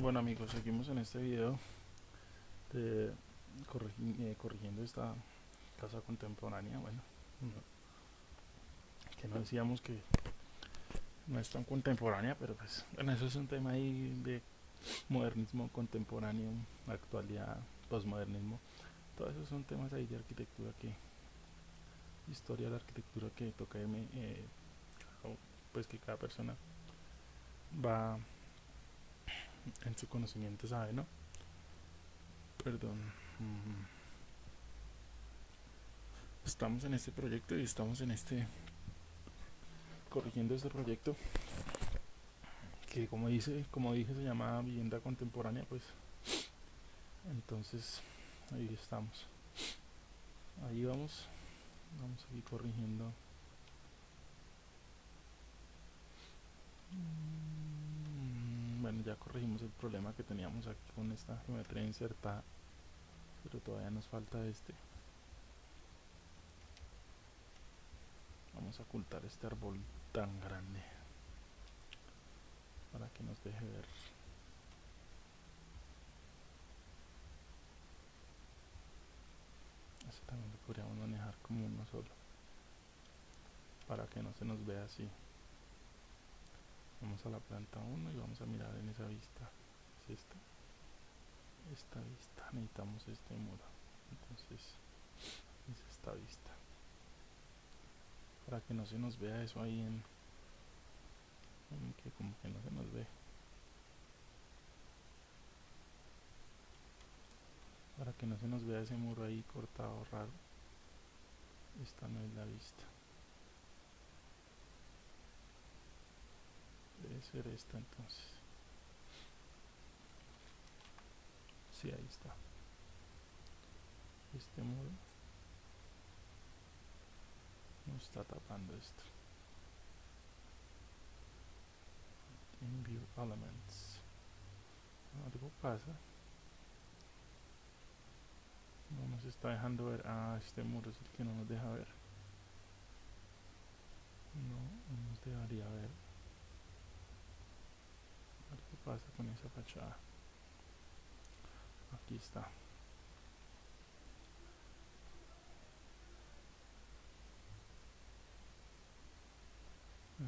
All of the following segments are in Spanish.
Bueno amigos, seguimos en este video de eh, corrigiendo esta casa contemporánea. Bueno, no, que no decíamos que no es tan contemporánea, pero pues bueno, eso es un tema ahí de modernismo contemporáneo, actualidad, posmodernismo. Todos esos son temas ahí de arquitectura que historia de la arquitectura que toca eh, pues que cada persona va en su conocimiento sabe, ¿no? Perdón. Estamos en este proyecto y estamos en este corrigiendo este proyecto que como dice, como dije se llama vivienda contemporánea, pues entonces ahí estamos. Ahí vamos. Vamos a ir corrigiendo ya corregimos el problema que teníamos aquí con esta geometría insertada pero todavía nos falta este. Vamos a ocultar este árbol tan grande para que nos deje ver. Este también lo podríamos manejar como uno solo para que no se nos vea así. Vamos a la planta 1 y vamos a mirar esa vista es esta esta vista necesitamos este muro. Entonces es esta vista. Para que no se nos vea eso ahí en que como que no se nos ve. Para que no se nos vea ese muro ahí cortado raro. Esta no es la vista. Debe ser esta entonces sí ahí está. Este muro. No está tapando esto. In view elements algo pasa no nos está dejando ver. Ah este muro es el que no nos deja ver. No, no nos dejaría ver. Qué pasa con esa fachada aquí está.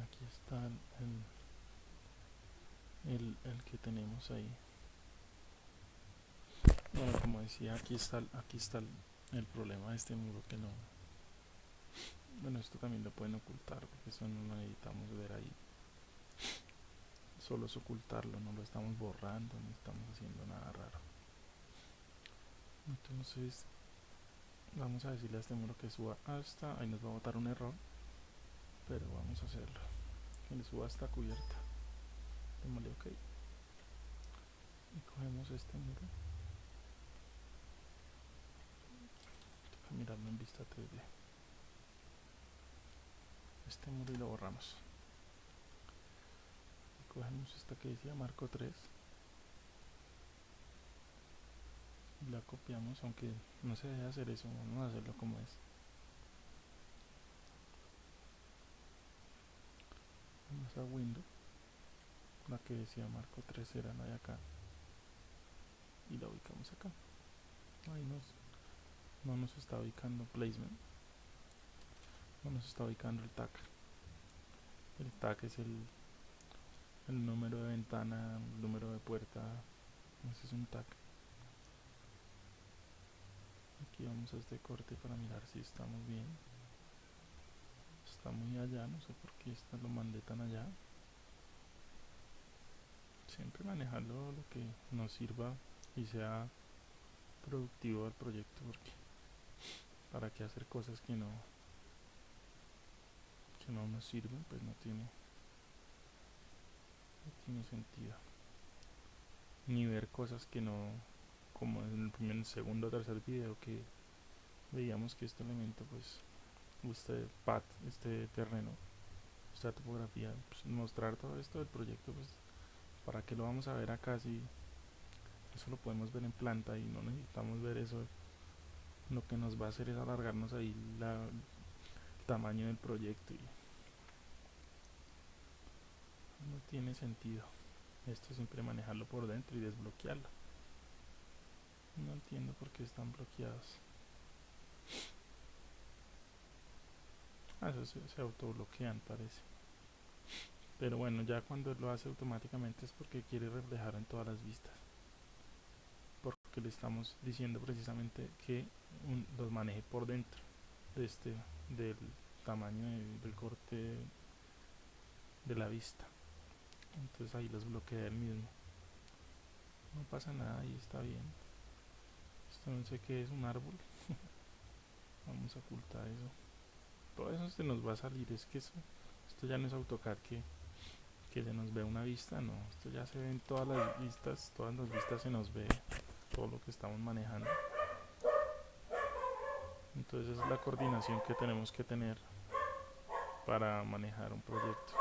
Aquí está el, el, que tenemos ahí. Bueno como decía aquí está aquí está el, el, problema de este muro que no bueno esto también lo pueden ocultar porque eso no lo necesitamos ver ahí. Solo es ocultarlo, no lo estamos borrando, ni estamos haciendo nada raro. Entonces, vamos a decirle a este muro que suba hasta, ahí nos va a botar un error, pero vamos a hacerlo. Que le suba hasta cubierta. Démosle OK. Y cogemos este muro. Toca en vista 3D. Este muro y lo borramos cogemos esta que decía marco 3 y copiamos aunque no se debe hacer eso vamos a hacerlo como es. Vamos a window la que decía marco 3 era la de acá y la ubicamos acá. Ahí nos no nos está ubicando placement no nos está ubicando el tag. El tag es el el número de ventana, el número de puerta, ese es un tag. Aquí vamos a este corte para mirar si estamos bien. Está muy allá, no sé por qué esta lo mandé tan allá. Siempre manejarlo lo que nos sirva y sea productivo al proyecto porque para qué hacer cosas que no que no nos sirven pues no tiene no tiene sentido ni ver cosas que no como en el primer, segundo o tercer video que veíamos que este elemento pues este pad, este terreno esta topografía, pues, mostrar todo esto del proyecto pues para que lo vamos a ver acá si eso lo podemos ver en planta y no necesitamos ver eso. Lo que nos va a hacer es alargarnos ahí la, el tamaño del proyecto y no tiene sentido esto siempre manejarlo por dentro y desbloquearlo no entiendo por qué están bloqueados ah, eso se, autobloquean parece. Pero bueno ya cuando lo hace automáticamente es porque quiere reflejar en todas las vistas. Porque le estamos diciendo precisamente que los maneje por dentro de este del tamaño del corte de la vista. Entonces ahí los bloquea el mismo. No pasa nada y está bien no sé qué es un árbol vamos a ocultar eso todo eso se nos va a salir es que esto ya no es AutoCAD que que se nos ve una vista, no, esto ya se ven todas las vistas, todas las vistas se nos ve todo lo que estamos manejando. Entonces es la coordinación que tenemos que tener para manejar un proyecto.